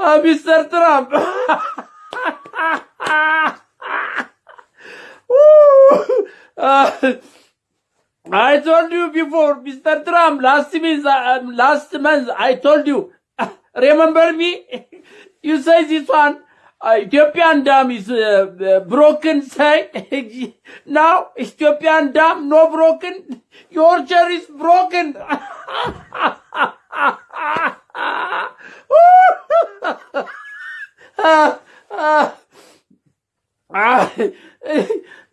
Ah, Mr. Trump. Ah, I told you before, Mr. Trump, last uh, um, last month I told you, ah, remember me? you say this one, uh, Ethiopian dam is uh, uh, broken side. now, Ethiopian dam no broken. Your chair is broken.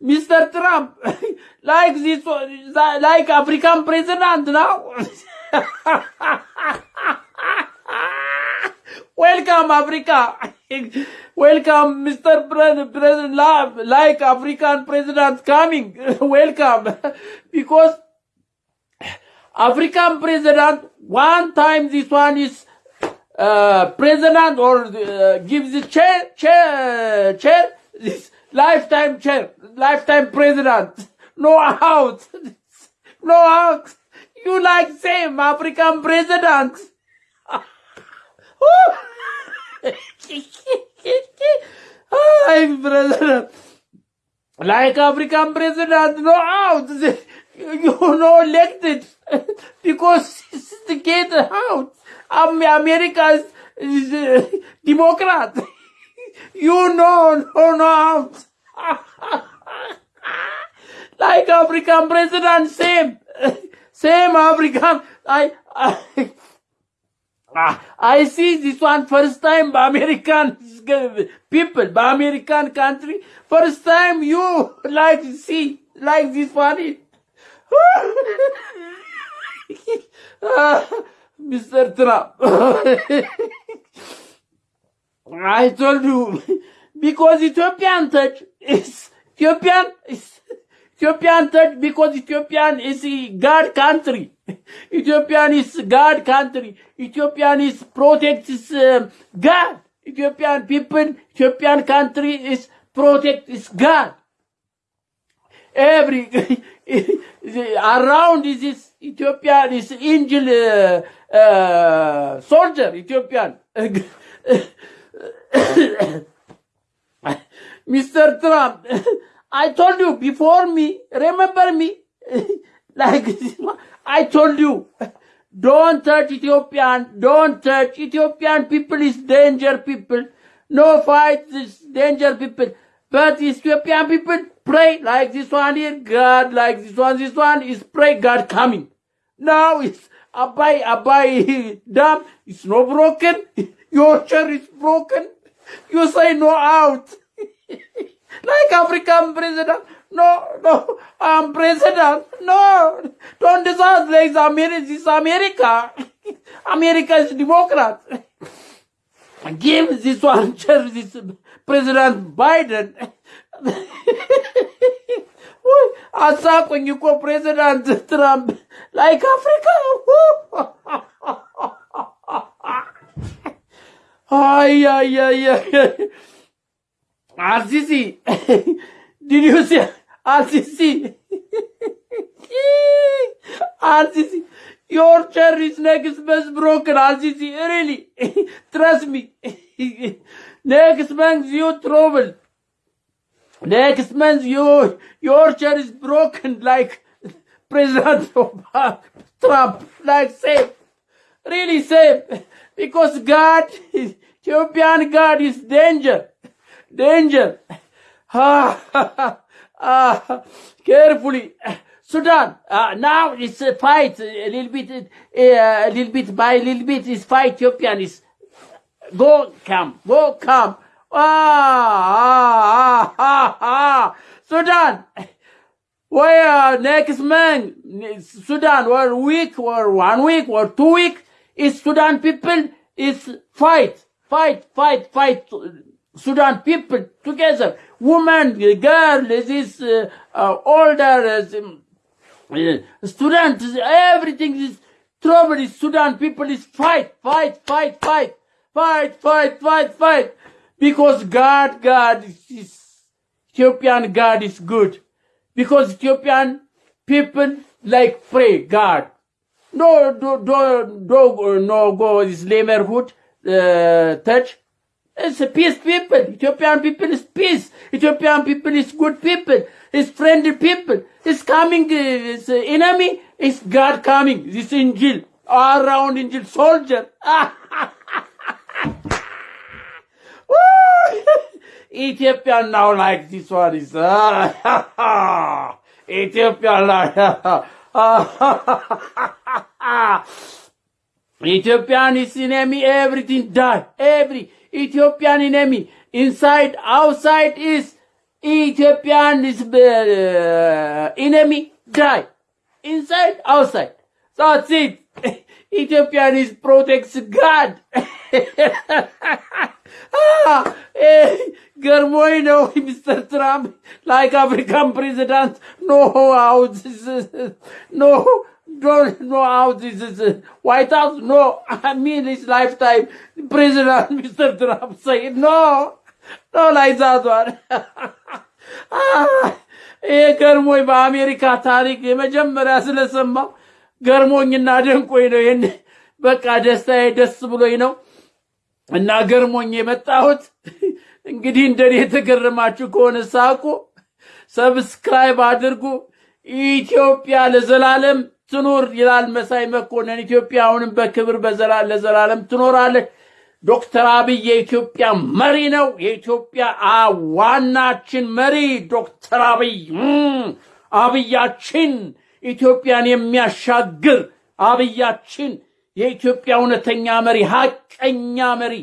Mr. Trump, like this, like African president now. Welcome, Africa. Welcome, Mr. President, like African president coming. Welcome. Because African president, one time this one is uh, president or uh, gives the chair, chair, chair, this lifetime chair, lifetime president. No out. No out. You like same African president. President. Like African president, no out. You know elected because the get out. America is, is uh, Democrat. You know, no, no out. like African president, same, same African. I, I, Ah, I see this one first time by American people, by American country. First time you like see like this one. Ah, Mr. Trump. I told you because Ethiopian touch is Ethiopian is Ethiopian touch because Ethiopian is a God country. Ethiopian is God country. Ethiopian is protects uh, God. Ethiopian people, Ethiopian country is protect is God. Every around is this Ethiopian is angel uh, uh, soldier Ethiopian. Mr. Trump, I told you before me, remember me? like, this I told you, don't touch Ethiopian, don't touch Ethiopian people is danger people. No fight is danger people. But Ethiopian people pray like this one here, God like this one, this one is pray God coming. Now it's Abai, Abai dam, it's not broken. Your chair is broken. You say no out. like African president. No, no, I'm president. No, don't decide things. America, this America. America is Democrat. Give this one, this President Biden. Attack when you call President Trump like Africa. ay, ay, ay, ay. RCC. Did you say RCC? RCC. Your cherry's neck is best broken, RCC. Really. Trust me. Next man's you trouble. Next man's you, your chair is broken like President Obama, Trump. Like same. Really same. Because God, European God is danger danger. Ah, ah, carefully. Sudan, uh, now it's a fight, a little bit, uh, a little bit by a little bit, is fight Ethiopian is go come, go come. Ah, ah, ah, ah. Sudan, where next month, Sudan, or week, or one week, or two week, is Sudan people is fight, fight, fight, fight. Sudan people together, women, girls, this uh, uh, older uh, student, everything is trouble. Is Sudan people is fight, fight, fight, fight, fight, fight, fight, fight because God, God is Ethiopian God is good because Ethiopian people like pray God. No, do, do, do, no go this neighborhood uh, touch. It's a peace people. Ethiopian people is peace. Ethiopian people is good people. Is friendly people. Is coming, uh, is uh, enemy. Is God coming. This angel. All around angel soldier. Woo! Ethiopia now like this one is. Ethiopia like. Ethiopian is enemy, everything die. Every Ethiopian enemy, inside, outside is Ethiopian is uh, enemy die. Inside, outside. That's it. Ethiopian is protects God. ገርሞኝ ነው ሚስተር ትራምፕ ላይክ አፍሪካን ፕሬዚዳንት ኖ ሃው ኖ don't know how this is White House. No, I mean his lifetime. President Mr. Trump said no, no. ይሄ ገርሞኝ በአሜሪካ ታሪክ የመጀመሪያ ስለሰማው ገርሞኝና ደንቆኝ ነው። ይህን በቃ ደስታዬ ደስ ብሎኝ ነው እና ገርሞኝ የመጣሁት እንግዲህ እንደኔ የተገረማችሁ ከሆነ ሳቁ፣ ሰብስክራይብ አድርጉ። ኢትዮጵያ ለዘላለም ትኑር ይላል መሳይ መኮንን። ኢትዮጵያ አሁንም በክብር ለዘላለም ትኖራለች። ዶክተር አብይ የኢትዮጵያ መሪ ነው። የኢትዮጵያ ዋናችን መሪ ዶክተር አብይ አብያችን ኢትዮጵያን የሚያሻግር አብያችን የኢትዮጵያ እውነተኛ መሪ፣ ሀቀኛ መሪ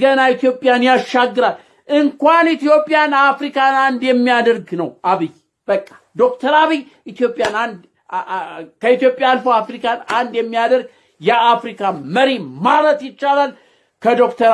ገና ኢትዮጵያን ያሻግራል። እንኳን ኢትዮጵያን አፍሪካን አንድ የሚያደርግ ነው አብይ። በቃ ዶክተር አብይ ኢትዮጵያን አንድ ከኢትዮጵያ አልፎ አፍሪካን አንድ የሚያደርግ የአፍሪካ መሪ ማለት ይቻላል ከዶክተር